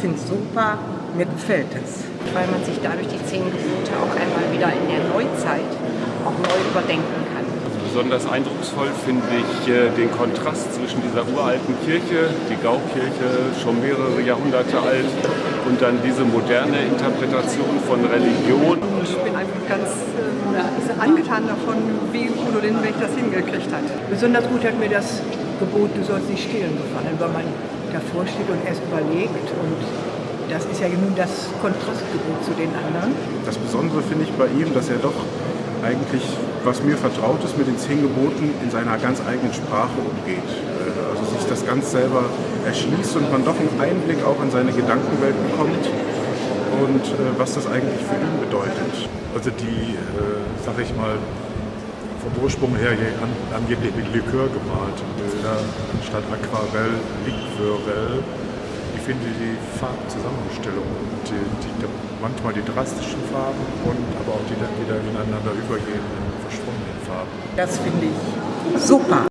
finde es super, mir gefällt es. Weil man sich dadurch die zehn Gebote auch einmal wieder in der Neuzeit auch neu überdenken kann. Besonders eindrucksvoll finde ich äh, den Kontrast zwischen dieser uralten Kirche, die Gaukirche, schon mehrere Jahrhunderte alt, und dann diese moderne Interpretation von Religion. Ich bin einfach ganz äh, angetan davon, wie Udo Lindenberg das hingekriegt hat. Besonders gut hat mir das Gebot, du sollst nicht stehlen gefallen, weil man davor steht und erst überlegt und das ist ja nun das Kontrastgebot zu den anderen. Das Besondere finde ich bei ihm, dass er doch eigentlich, was mir vertraut ist, mit den zehn Geboten in seiner ganz eigenen Sprache umgeht. Also sich das ganz selber erschließt und man doch einen Einblick auch in seine Gedankenwelt bekommt und äh, was das eigentlich für ihn bedeutet. Also die, äh, sag ich mal, vom Ursprung her angeblich mit Likör gemalte Bilder anstatt Aquarell, Liqueurell. Ich finde die Farbzusammenstellung, die, die, manchmal die drastischen Farben und aber auch die dann wieder ineinander übergehenden, verschwommenen Farben. Das finde ich super.